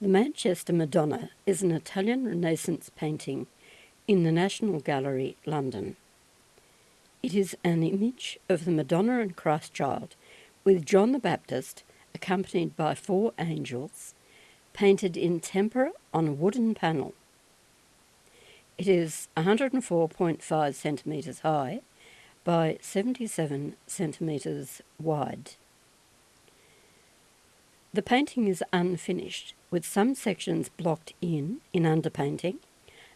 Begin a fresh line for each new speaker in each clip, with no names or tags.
The Manchester Madonna is an Italian Renaissance painting in the National Gallery, London. It is an image of the Madonna and Christ Child with John the Baptist accompanied by four angels painted in tempera on a wooden panel. It is 104.5 centimetres high by 77 centimetres wide. The painting is unfinished, with some sections blocked in in underpainting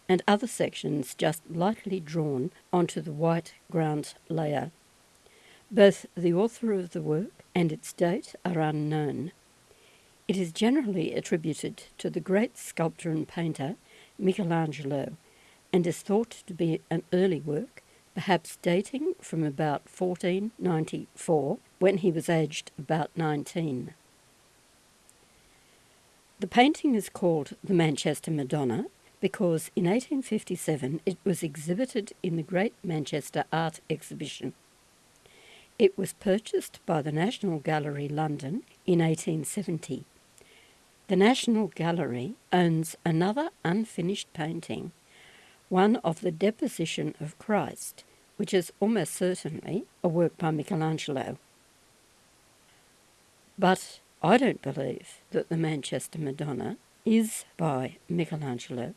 and other sections just lightly drawn onto the white ground layer. Both the author of the work and its date are unknown. It is generally attributed to the great sculptor and painter Michelangelo and is thought to be an early work, perhaps dating from about 1494 when he was aged about 19. The painting is called the Manchester Madonna because in 1857 it was exhibited in the Great Manchester Art Exhibition. It was purchased by the National Gallery London in 1870. The National Gallery owns another unfinished painting, one of the Deposition of Christ, which is almost certainly a work by Michelangelo. But I don't believe that the Manchester Madonna is by Michelangelo.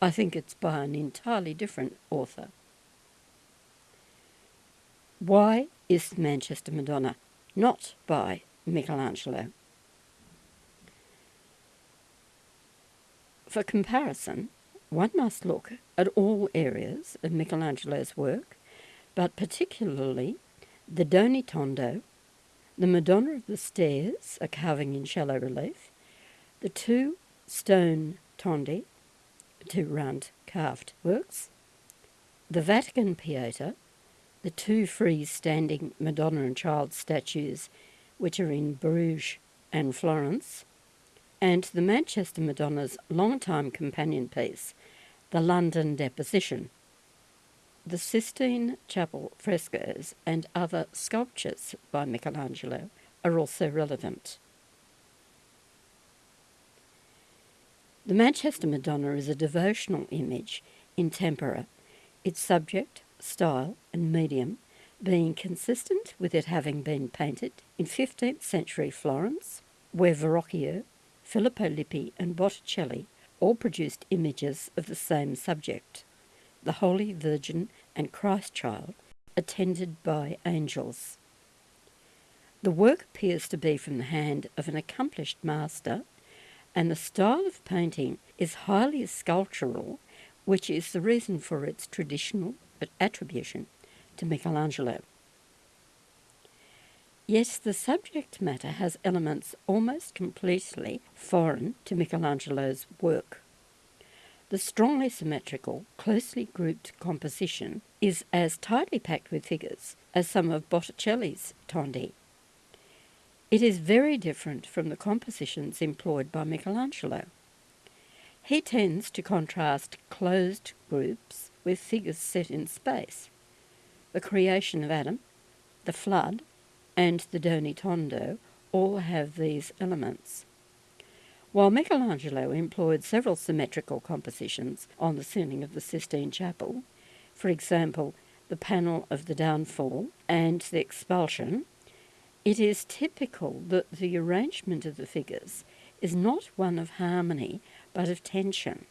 I think it's by an entirely different author. Why is the Manchester Madonna not by Michelangelo? For comparison, one must look at all areas of Michelangelo's work, but particularly the Doni Tondo the Madonna of the Stairs, a carving in shallow relief, the two stone tondi, two round carved works, the Vatican Pieta, the two free-standing Madonna and Child statues which are in Bruges and Florence, and the Manchester Madonna's long-time companion piece, the London Deposition, the Sistine Chapel frescoes and other sculptures by Michelangelo are also relevant. The Manchester Madonna is a devotional image in tempera, its subject, style, and medium being consistent with it having been painted in 15th century Florence, where Verrocchio, Filippo Lippi, and Botticelli all produced images of the same subject the Holy Virgin and Christ Child, attended by angels. The work appears to be from the hand of an accomplished master, and the style of painting is highly sculptural, which is the reason for its traditional attribution to Michelangelo. Yet the subject matter has elements almost completely foreign to Michelangelo's work. The strongly symmetrical, closely grouped composition is as tightly packed with figures as some of Botticelli's Tondi. It is very different from the compositions employed by Michelangelo. He tends to contrast closed groups with figures set in space. The creation of Adam, the flood, and the Doni Tondo all have these elements. While Michelangelo employed several symmetrical compositions on the ceiling of the Sistine Chapel, for example, the panel of the downfall and the expulsion, it is typical that the arrangement of the figures is not one of harmony but of tension.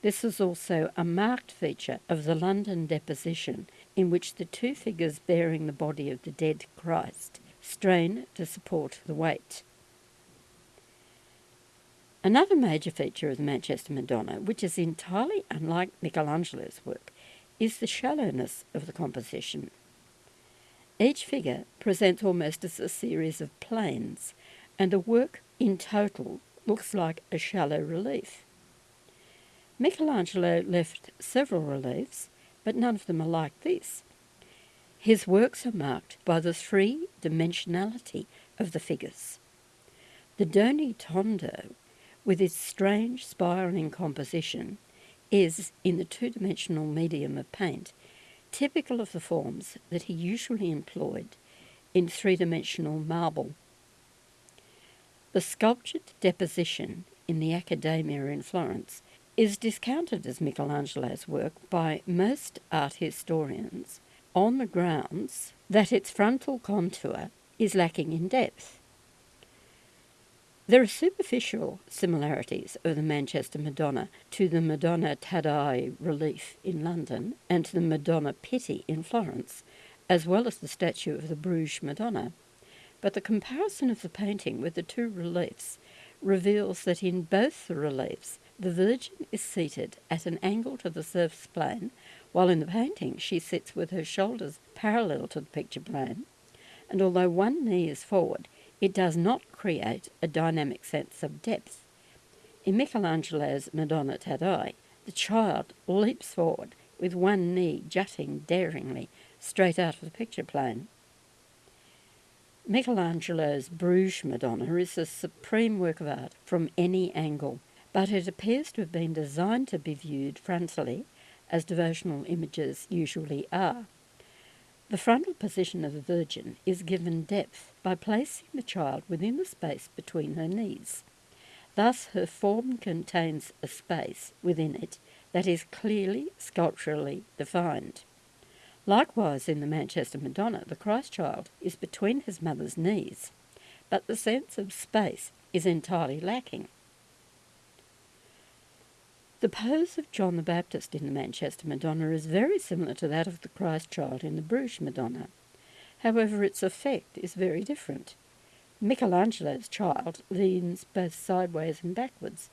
This is also a marked feature of the London Deposition, in which the two figures bearing the body of the dead Christ strain to support the weight. Another major feature of the Manchester Madonna, which is entirely unlike Michelangelo's work, is the shallowness of the composition. Each figure presents almost as a series of planes, and the work in total looks like a shallow relief. Michelangelo left several reliefs, but none of them are like this. His works are marked by the three dimensionality of the figures. The Doni Tondo with its strange spiralling composition, is, in the two-dimensional medium of paint, typical of the forms that he usually employed in three-dimensional marble. The sculptured deposition in the Accademia in Florence is discounted as Michelangelo's work by most art historians on the grounds that its frontal contour is lacking in depth. There are superficial similarities of the Manchester Madonna to the Madonna Taddei relief in London and to the Madonna Pitti in Florence, as well as the statue of the Bruges Madonna. But the comparison of the painting with the two reliefs reveals that in both the reliefs the Virgin is seated at an angle to the surface plane, while in the painting she sits with her shoulders parallel to the picture plane, and although one knee is forward, it does not create a dynamic sense of depth. In Michelangelo's Madonna Taddei, the child leaps forward with one knee jutting daringly straight out of the picture plane. Michelangelo's Bruges Madonna is a supreme work of art from any angle, but it appears to have been designed to be viewed frontally, as devotional images usually are. The frontal position of the Virgin is given depth by placing the child within the space between her knees. Thus, her form contains a space within it that is clearly sculpturally defined. Likewise, in the Manchester Madonna, the Christ child is between his mother's knees, but the sense of space is entirely lacking. The pose of John the Baptist in the Manchester Madonna is very similar to that of the Christ child in the Bruges Madonna. However, its effect is very different. Michelangelo's child leans both sideways and backwards.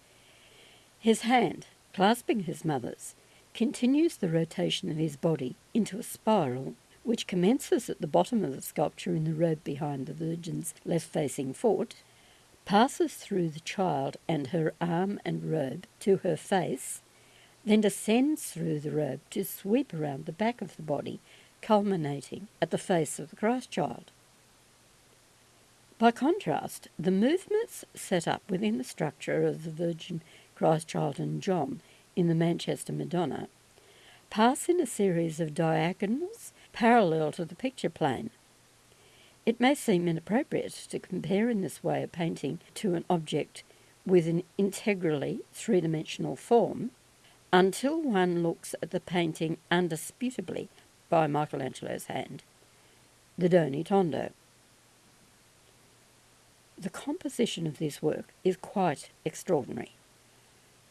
His hand, clasping his mother's, continues the rotation of his body into a spiral which commences at the bottom of the sculpture in the robe behind the Virgin's left facing foot passes through the child and her arm and robe to her face, then descends through the robe to sweep around the back of the body, culminating at the face of the Christ child. By contrast, the movements set up within the structure of the Virgin, Christ child, and John in the Manchester Madonna pass in a series of diagonals parallel to the picture plane it may seem inappropriate to compare in this way a painting to an object with an integrally three dimensional form until one looks at the painting undisputably by Michelangelo's hand, the Doni Tondo. The composition of this work is quite extraordinary.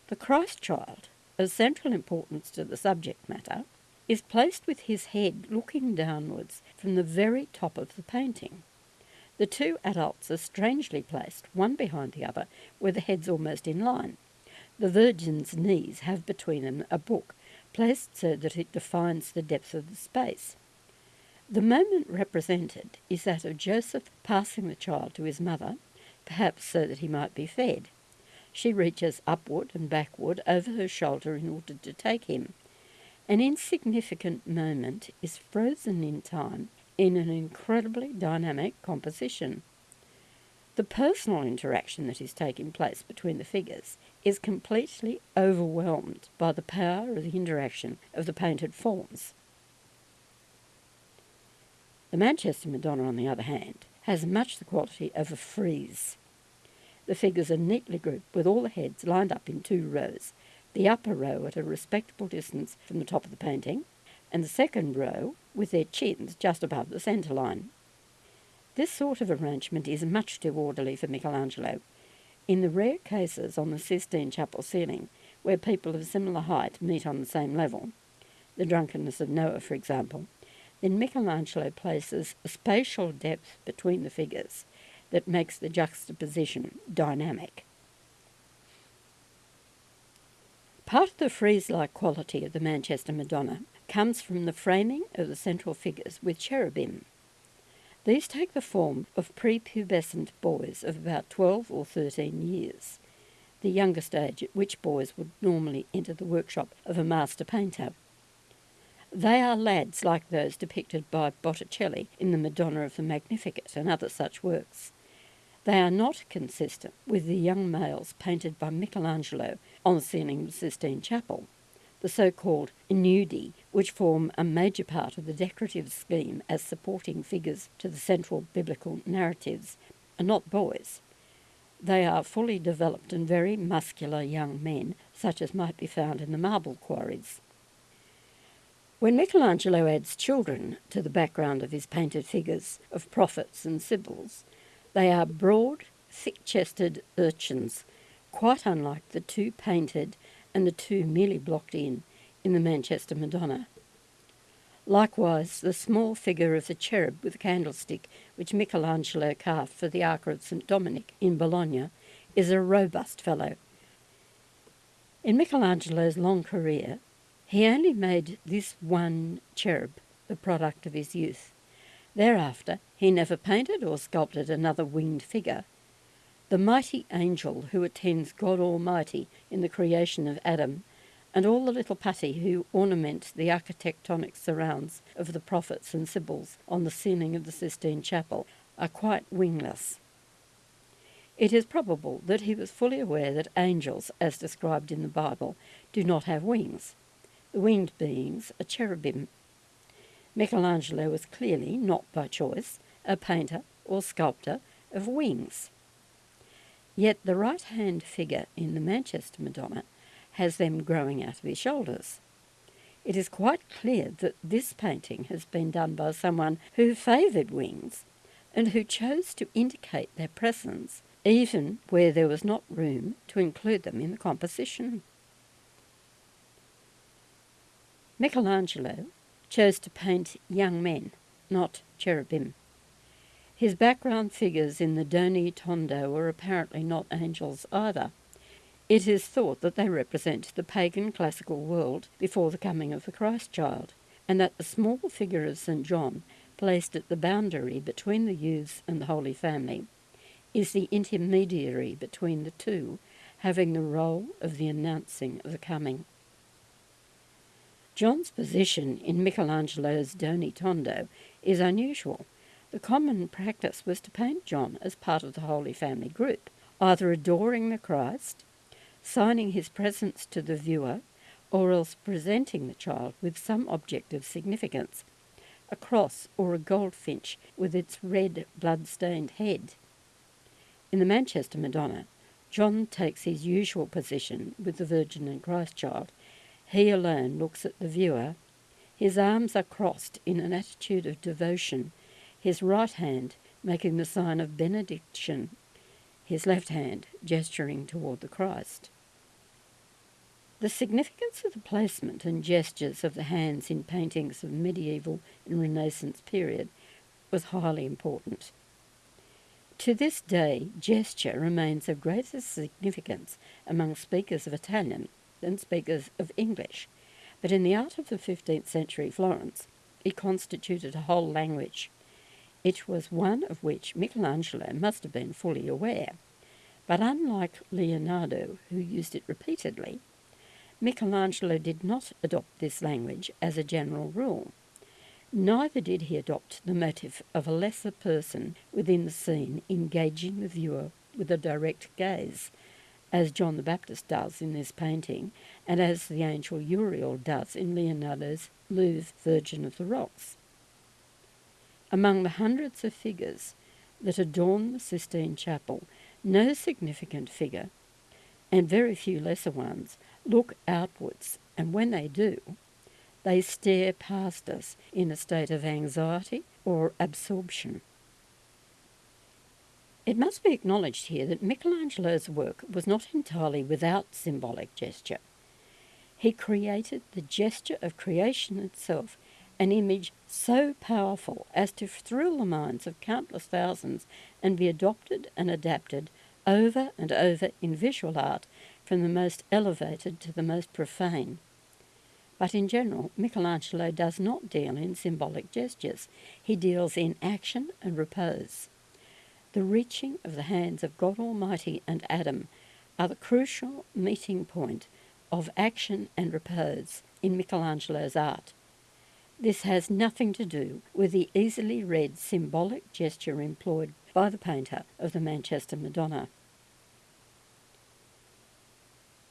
The Christ child, of central importance to the subject matter, is placed with his head looking downwards from the very top of the painting. The two adults are strangely placed, one behind the other, where the heads almost in line. The Virgin's knees have between them a book, placed so that it defines the depth of the space. The moment represented is that of Joseph passing the child to his mother, perhaps so that he might be fed. She reaches upward and backward over her shoulder in order to take him. An insignificant moment is frozen in time in an incredibly dynamic composition. The personal interaction that is taking place between the figures is completely overwhelmed by the power of the interaction of the painted forms. The Manchester Madonna, on the other hand, has much the quality of a frieze. The figures are neatly grouped with all the heads lined up in two rows, the upper row at a respectable distance from the top of the painting, and the second row with their chins just above the centre line. This sort of arrangement is much too orderly for Michelangelo. In the rare cases on the Sistine Chapel ceiling where people of similar height meet on the same level, the drunkenness of Noah, for example, then Michelangelo places a spatial depth between the figures that makes the juxtaposition dynamic. Part of the frieze-like quality of the Manchester Madonna comes from the framing of the central figures with cherubim. These take the form of prepubescent boys of about 12 or 13 years, the youngest age at which boys would normally enter the workshop of a master painter. They are lads like those depicted by Botticelli in the Madonna of the Magnificat and other such works. They are not consistent with the young males painted by Michelangelo on the ceiling of the Sistine Chapel, the so-called nudi, which form a major part of the decorative scheme as supporting figures to the central biblical narratives, are not boys. they are fully developed and very muscular young men, such as might be found in the marble quarries. When Michelangelo adds children to the background of his painted figures of prophets and sibyls, they are broad, thick chested urchins, quite unlike the two painted and the two merely blocked in in the Manchester Madonna. Likewise, the small figure of the cherub with a candlestick, which Michelangelo carved for the Ark of St. Dominic in Bologna, is a robust fellow. In Michelangelo's long career, he only made this one cherub the product of his youth. Thereafter, he never painted or sculpted another winged figure. The mighty angel who attends God Almighty in the creation of Adam, and all the little putti who ornament the architectonic surrounds of the prophets and sibyls on the ceiling of the Sistine Chapel, are quite wingless. It is probable that he was fully aware that angels, as described in the Bible, do not have wings. The winged beings are cherubim. Michelangelo was clearly, not by choice, a painter or sculptor of wings. Yet the right hand figure in the Manchester Madonna has them growing out of his shoulders. It is quite clear that this painting has been done by someone who favoured wings and who chose to indicate their presence even where there was not room to include them in the composition. Michelangelo chose to paint young men, not cherubim. His background figures in the Doni Tondo were apparently not angels either. It is thought that they represent the pagan classical world before the coming of the Christ child, and that the small figure of St. John, placed at the boundary between the youths and the Holy Family, is the intermediary between the two, having the role of the announcing of the coming. John's position in Michelangelo's Doni Tondo is unusual. The common practice was to paint John as part of the Holy Family group, either adoring the Christ, signing his presence to the viewer, or else presenting the child with some object of significance a cross or a goldfinch with its red blood stained head. In the Manchester Madonna, John takes his usual position with the Virgin and Christ child he alone looks at the viewer. His arms are crossed in an attitude of devotion, his right hand making the sign of benediction, his left hand gesturing toward the Christ. The significance of the placement and gestures of the hands in paintings of medieval and Renaissance period was highly important. To this day, gesture remains of greater significance among speakers of Italian than speakers of English, but in the art of the 15th century Florence, it constituted a whole language. It was one of which Michelangelo must have been fully aware. But unlike Leonardo, who used it repeatedly, Michelangelo did not adopt this language as a general rule. Neither did he adopt the motive of a lesser person within the scene engaging the viewer with a direct gaze, as John the Baptist does in this painting, and as the angel Uriel does in Leonardo's Louvre Virgin of the Rocks. Among the hundreds of figures that adorn the Sistine Chapel, no significant figure, and very few lesser ones, look outwards, and when they do, they stare past us in a state of anxiety or absorption. It must be acknowledged here that Michelangelo's work was not entirely without symbolic gesture. He created the gesture of creation itself, an image so powerful as to thrill the minds of countless thousands and be adopted and adapted over and over in visual art from the most elevated to the most profane. But in general, Michelangelo does not deal in symbolic gestures. He deals in action and repose. The reaching of the hands of God Almighty and Adam are the crucial meeting point of action and repose in Michelangelo's art. This has nothing to do with the easily read symbolic gesture employed by the painter of the Manchester Madonna.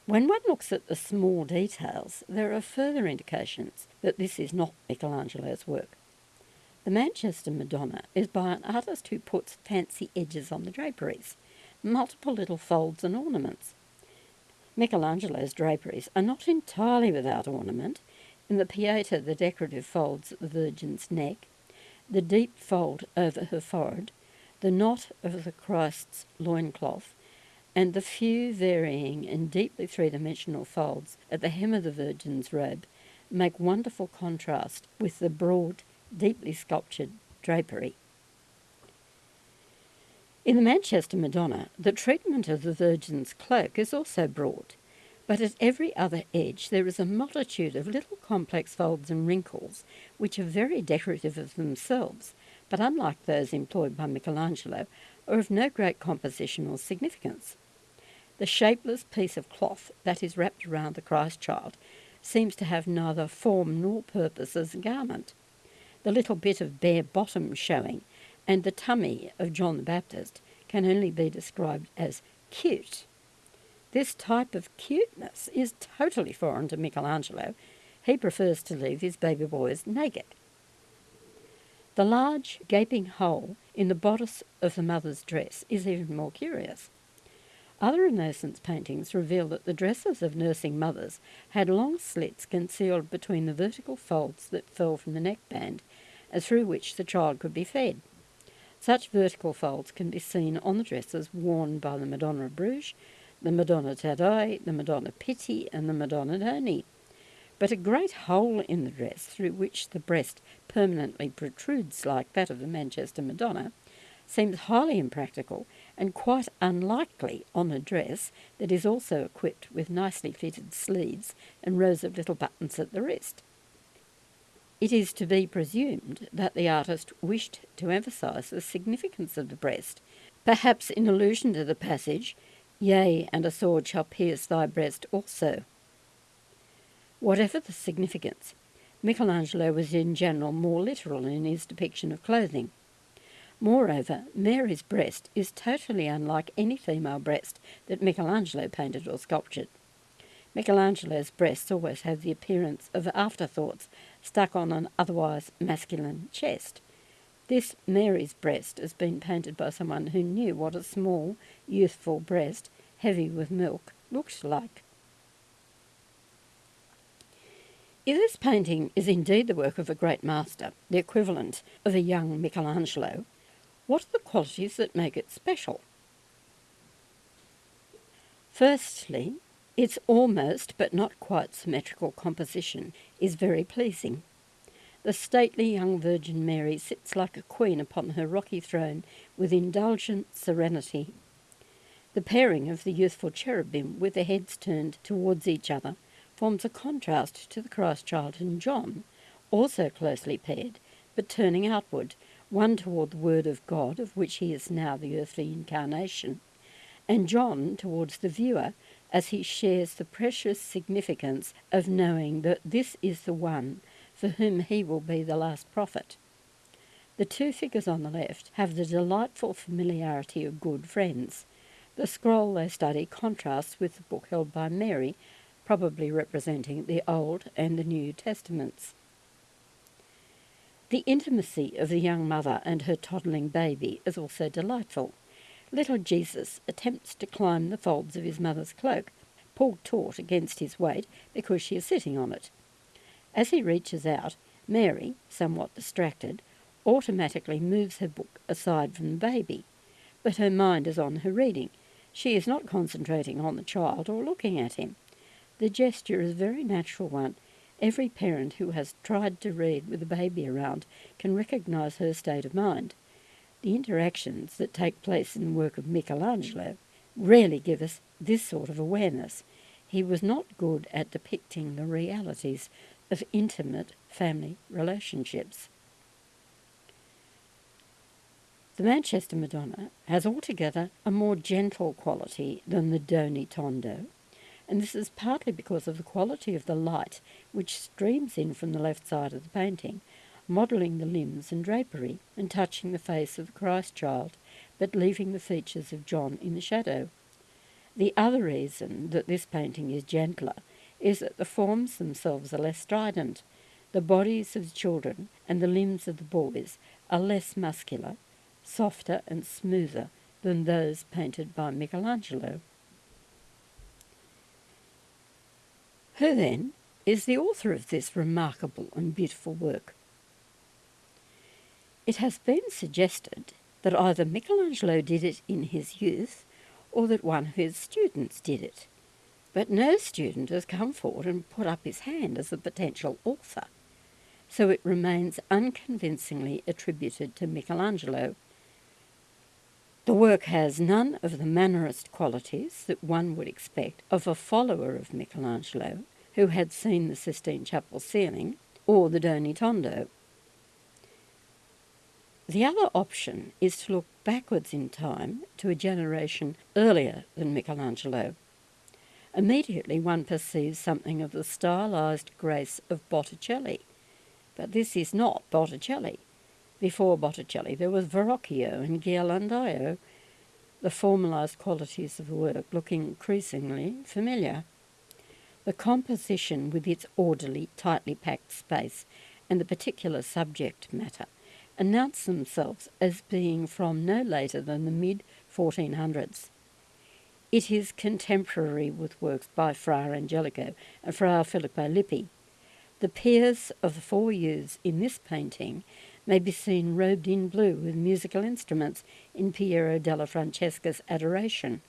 When one looks at the small details, there are further indications that this is not Michelangelo's work. The Manchester Madonna is by an artist who puts fancy edges on the draperies. multiple little folds and ornaments. Michelangelo's draperies are not entirely without ornament. In the Pieta, the decorative folds at the Virgin's neck, the deep fold over her forehead, the knot of the Christ's loincloth, and the few varying and deeply three dimensional folds at the hem of the Virgin's robe make wonderful contrast with the broad, deeply sculptured drapery. In the Manchester Madonna, the treatment of the Virgin's cloak is also broad, but at every other edge there is a multitude of little complex folds and wrinkles which are very decorative of themselves, but unlike those employed by Michelangelo, are of no great composition or significance. The shapeless piece of cloth that is wrapped around the Christ child seems to have neither form nor purpose as a garment. The little bit of bare bottom showing and the tummy of John the Baptist can only be described as cute. This type of cuteness is totally foreign to Michelangelo. He prefers to leave his baby boys naked. The large gaping hole in the bodice of the mother's dress is even more curious. Other Renaissance paintings reveal that the dresses of nursing mothers had long slits concealed between the vertical folds that fell from the neckband and through which the child could be fed. Such vertical folds can be seen on the dresses worn by the Madonna of Bruges, the Madonna Taddei, the Madonna Pitti, and the Madonna Doni. But a great hole in the dress through which the breast permanently protrudes like that of the Manchester Madonna seems highly impractical and quite unlikely on a dress that is also equipped with nicely fitted sleeves and rows of little buttons at the wrist. It is to be presumed that the artist wished to emphasise the significance of the breast, perhaps in allusion to the passage, Yea, and a sword shall pierce thy breast also. Whatever the significance, Michelangelo was in general more literal in his depiction of clothing. Moreover, Mary's breast is totally unlike any female breast that Michelangelo painted or sculptured. Michelangelo's breasts always have the appearance of afterthoughts stuck on an otherwise masculine chest. This Mary's breast has been painted by someone who knew what a small, youthful breast, heavy with milk, looked like. If this painting is indeed the work of a great master, the equivalent of a young Michelangelo, what are the qualities that make it special? Firstly, its almost but not quite symmetrical composition is very pleasing. The stately young Virgin Mary sits like a queen upon her rocky throne with indulgent serenity. The pairing of the youthful cherubim with their heads turned towards each other forms a contrast to the Christ child and John, also closely paired, but turning outward, one toward the Word of God, of which he is now the earthly incarnation, and John towards the viewer, as he shares the precious significance of knowing that this is the one for whom he will be the last prophet. The two figures on the left have the delightful familiarity of good friends. The scroll they study contrasts with the book held by Mary, probably representing the Old and the New Testaments. The intimacy of the young mother and her toddling baby is also delightful. Little Jesus attempts to climb the folds of his mother's cloak, pulled taut against his weight because she is sitting on it. As he reaches out, Mary, somewhat distracted, automatically moves her book aside from the baby, but her mind is on her reading. She is not concentrating on the child or looking at him. The gesture is a very natural one. Every parent who has tried to read with a baby around can recognise her state of mind. The interactions that take place in the work of Michelangelo rarely give us this sort of awareness. He was not good at depicting the realities of intimate family relationships. The Manchester Madonna has altogether a more gentle quality than the Doni Tondo, and this is partly because of the quality of the light which streams in from the left side of the painting modelling the limbs and drapery, and touching the face of the Christ child, but leaving the features of John in the shadow. The other reason that this painting is gentler is that the forms themselves are less strident. The bodies of the children and the limbs of the boys are less muscular, softer and smoother than those painted by Michelangelo. Who then is the author of this remarkable and beautiful work? It has been suggested that either Michelangelo did it in his youth or that one of his students did it, but no student has come forward and put up his hand as a potential author, so it remains unconvincingly attributed to Michelangelo. The work has none of the mannerist qualities that one would expect of a follower of Michelangelo who had seen the Sistine Chapel ceiling or the Doni Tondo. The other option is to look backwards in time to a generation earlier than Michelangelo. Immediately one perceives something of the stylized grace of Botticelli, but this is not Botticelli. Before Botticelli there was Verrocchio and Ghirlandaio, the formalized qualities of the work look increasingly familiar. The composition with its orderly, tightly packed space and the particular subject matter announce themselves as being from no later than the mid 1400s. It is contemporary with works by Fra Angelico and Fra Filippo Lippi. The pairs of the four youths in this painting may be seen robed in blue with musical instruments in Piero della Francesca's Adoration,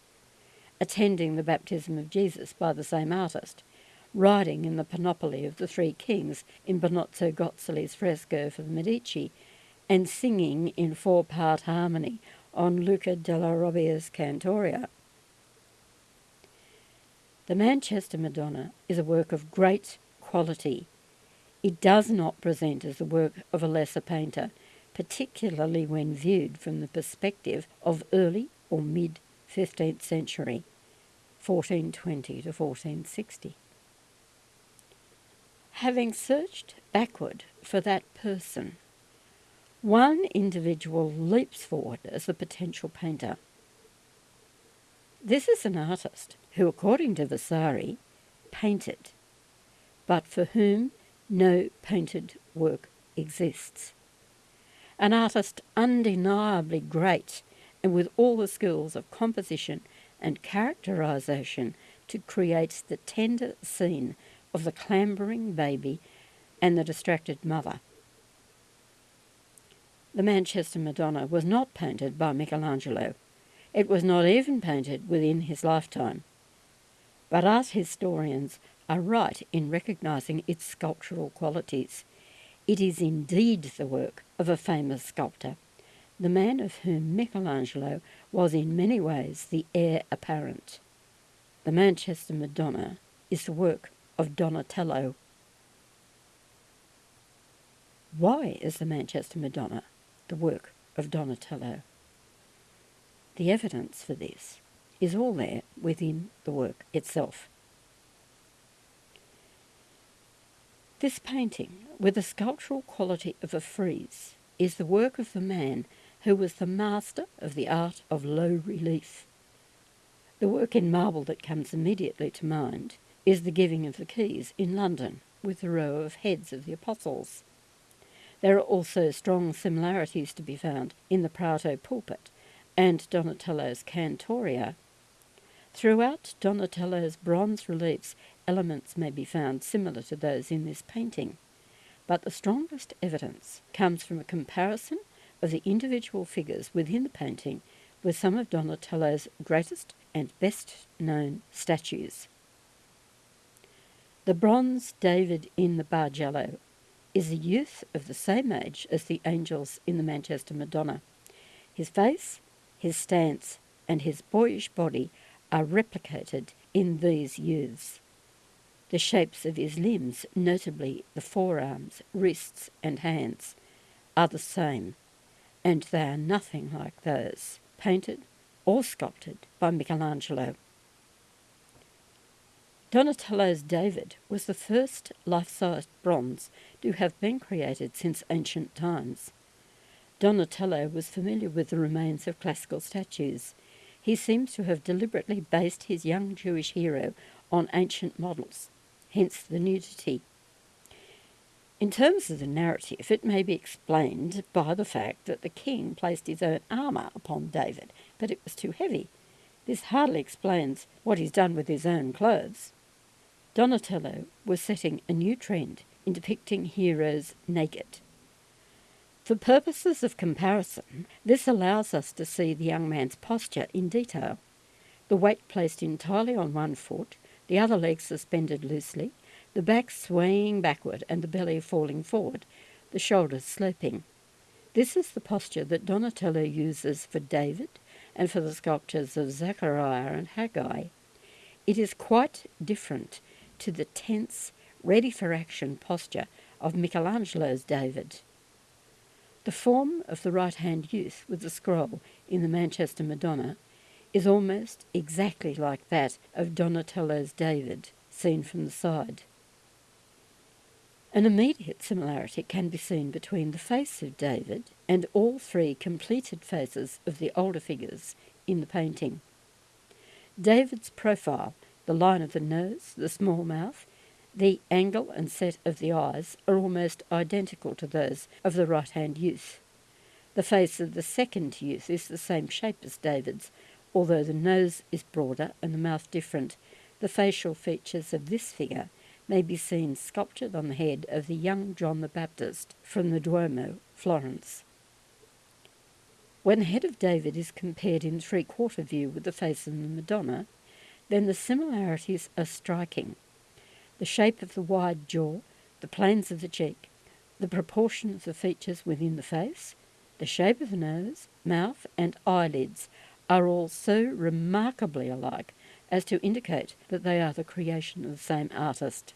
attending the baptism of Jesus by the same artist, riding in the panoply of the Three Kings in Benozzo Gozzoli's fresco for the Medici, and singing in four-part harmony on Luca della Robbia's Cantoria. The Manchester Madonna is a work of great quality. It does not present as the work of a lesser painter, particularly when viewed from the perspective of early or mid 15th century, 1420 to 1460. Having searched backward for that person one individual leaps forward as the potential painter. This is an artist who, according to Vasari, painted, but for whom no painted work exists. An artist undeniably great and with all the skills of composition and characterization to create the tender scene of the clambering baby and the distracted mother the Manchester Madonna was not painted by Michelangelo. It was not even painted within his lifetime. But art historians are right in recognising its sculptural qualities. It is indeed the work of a famous sculptor, the man of whom Michelangelo was in many ways the heir apparent. The Manchester Madonna is the work of Donatello. Why is the Manchester Madonna the work of Donatello. The evidence for this is all there within the work itself. This painting, with the sculptural quality of a frieze, is the work of the man who was the master of the art of low relief. The work in marble that comes immediately to mind is the Giving of the Keys in London, with the row of heads of the apostles. There are also strong similarities to be found in the Prato pulpit and Donatello's Cantoria. Throughout Donatello's bronze reliefs, elements may be found similar to those in this painting, but the strongest evidence comes from a comparison of the individual figures within the painting with some of Donatello's greatest and best known statues. The bronze David in the Bargello is a youth of the same age as the angels in the Manchester Madonna. His face, his stance, and his boyish body are replicated in these youths. The shapes of his limbs, notably the forearms, wrists, and hands, are the same, and they are nothing like those painted or sculpted by Michelangelo. Donatello's David was the first life-sized bronze to have been created since ancient times. Donatello was familiar with the remains of classical statues. He seems to have deliberately based his young Jewish hero on ancient models, hence the nudity. In terms of the narrative, it may be explained by the fact that the king placed his own armour upon David, but it was too heavy. This hardly explains what he's done with his own clothes. Donatello was setting a new trend in depicting heroes naked. For purposes of comparison, this allows us to see the young man's posture in detail. The weight placed entirely on one foot, the other leg suspended loosely, the back swaying backward and the belly falling forward, the shoulders sloping. This is the posture that Donatello uses for David and for the sculptures of Zechariah and Haggai. It is quite different to the tense, ready for action posture of Michelangelo's David. The form of the right hand youth with the scroll in the Manchester Madonna is almost exactly like that of Donatello's David, seen from the side. An immediate similarity can be seen between the face of David and all three completed faces of the older figures in the painting. David's profile, the line of the nose, the small mouth, the angle and set of the eyes are almost identical to those of the right hand youth. The face of the second youth is the same shape as David's, although the nose is broader and the mouth different. The facial features of this figure may be seen sculptured on the head of the young John the Baptist from the Duomo, Florence. When the head of David is compared in three quarter view with the face of the Madonna, then the similarities are striking. The shape of the wide jaw, the planes of the cheek, the proportion of features within the face, the shape of the nose, mouth, and eyelids are all so remarkably alike as to indicate that they are the creation of the same artist.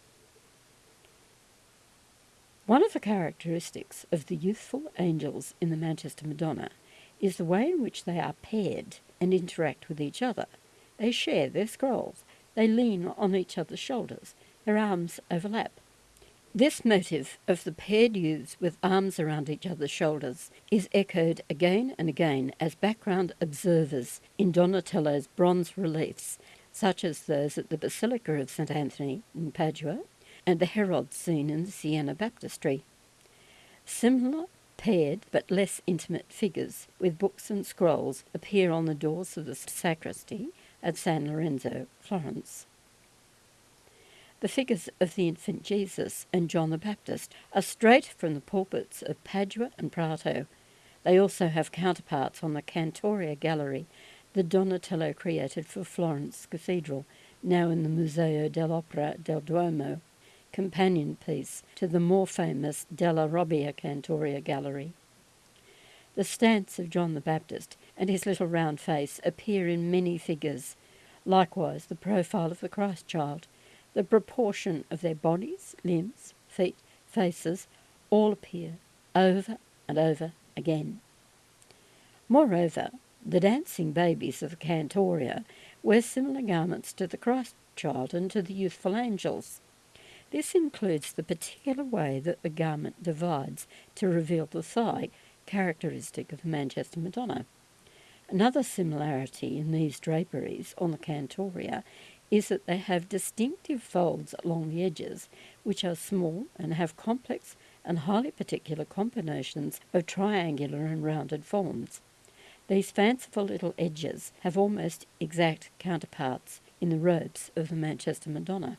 One of the characteristics of the youthful angels in the Manchester Madonna is the way in which they are paired and interact with each other. They share their scrolls, they lean on each other's shoulders, their arms overlap. This motive of the paired youths with arms around each other's shoulders is echoed again and again as background observers in Donatello's bronze reliefs such as those at the Basilica of St. Anthony in Padua and the Herod scene in the Siena Baptistry. Similar, paired but less intimate figures with books and scrolls appear on the doors of the sacristy at San Lorenzo, Florence. The figures of the infant Jesus and John the Baptist are straight from the pulpits of Padua and Prato. They also have counterparts on the Cantoria Gallery the Donatello created for Florence Cathedral, now in the Museo dell'Opera del Duomo, companion piece to the more famous Della Robbia Cantoria Gallery. The stance of John the Baptist and his little round face appear in many figures, likewise the profile of the Christ child, the proportion of their bodies, limbs, feet, faces, all appear over and over again. Moreover, the dancing babies of the Cantoria wear similar garments to the Christ child and to the youthful angels. This includes the particular way that the garment divides to reveal the thigh, characteristic of the Manchester Madonna. Another similarity in these draperies on the Cantoria is that they have distinctive folds along the edges, which are small and have complex and highly particular combinations of triangular and rounded forms. These fanciful little edges have almost exact counterparts in the robes of the Manchester Madonna.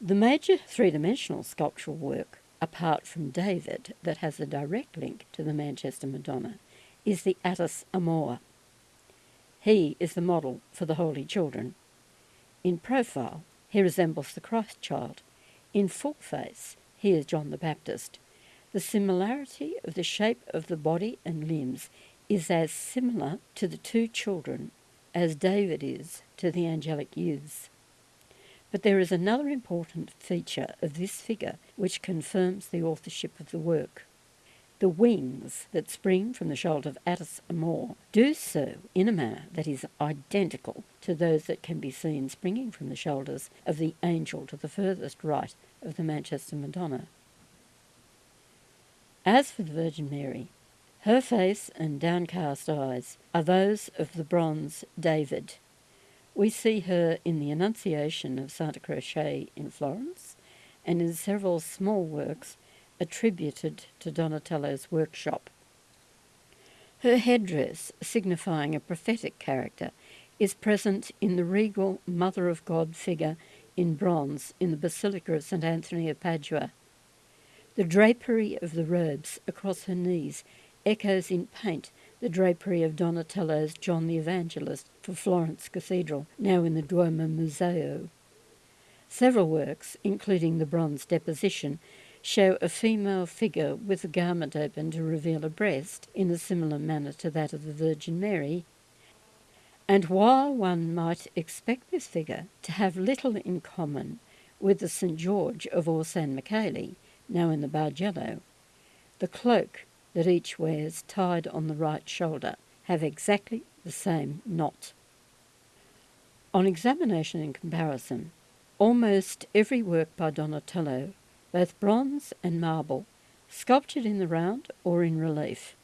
The major three dimensional sculptural work, apart from David, that has a direct link to the Manchester Madonna, is the Attis Amor. He is the model for the Holy Children. In profile, he resembles the Christ child. In full face, he is John the Baptist. The similarity of the shape of the body and limbs is as similar to the two children as David is to the angelic youths. But there is another important feature of this figure which confirms the authorship of the work. The wings that spring from the shoulder of Attis Amor do so in a manner that is identical to those that can be seen springing from the shoulders of the angel to the furthest right of the Manchester Madonna. As for the Virgin Mary, her face and downcast eyes are those of the bronze David. We see her in the Annunciation of Santa Croce in Florence and in several small works attributed to Donatello's workshop. Her headdress, signifying a prophetic character, is present in the regal Mother of God figure in bronze in the Basilica of St. Anthony of Padua. The drapery of the robes across her knees echoes in paint the drapery of Donatello's John the Evangelist for Florence Cathedral, now in the Duomo Museo. Several works, including the bronze deposition, show a female figure with a garment open to reveal a breast in a similar manner to that of the Virgin Mary. And while one might expect this figure to have little in common with the St. George of Orsanmichele, now in the Bargello, the cloak that each wears tied on the right shoulder have exactly the same knot. On examination and comparison, almost every work by Donatello, both bronze and marble, sculptured in the round or in relief,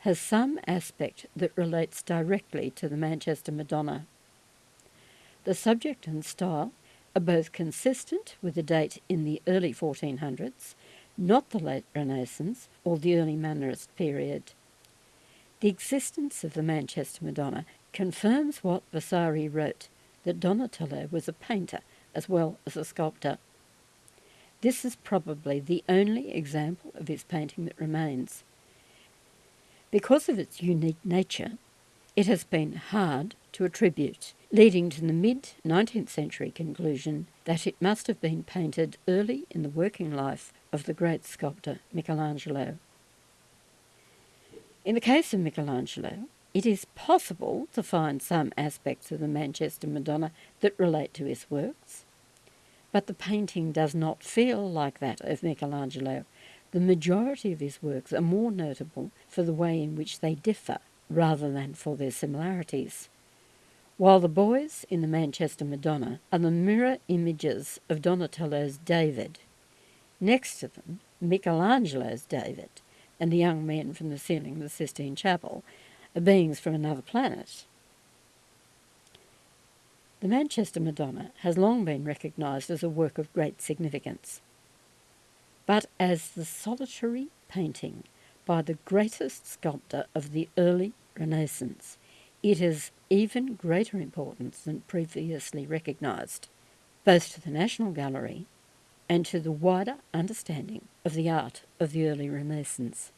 has some aspect that relates directly to the Manchester Madonna. The subject and style are both consistent with a date in the early 1400s, not the late Renaissance or the early Mannerist period. The existence of the Manchester Madonna confirms what Vasari wrote that Donatello was a painter as well as a sculptor. This is probably the only example of his painting that remains. Because of its unique nature, it has been hard to attribute, leading to the mid 19th century conclusion that it must have been painted early in the working life of the great sculptor Michelangelo. In the case of Michelangelo, it is possible to find some aspects of the Manchester Madonna that relate to his works, but the painting does not feel like that of Michelangelo the majority of his works are more notable for the way in which they differ rather than for their similarities. While the boys in the Manchester Madonna are the mirror images of Donatello's David, next to them, Michelangelo's David and the young men from the ceiling of the Sistine Chapel are beings from another planet. The Manchester Madonna has long been recognised as a work of great significance but as the solitary painting by the greatest sculptor of the early Renaissance. It is even greater importance than previously recognised, both to the National Gallery and to the wider understanding of the art of the early Renaissance.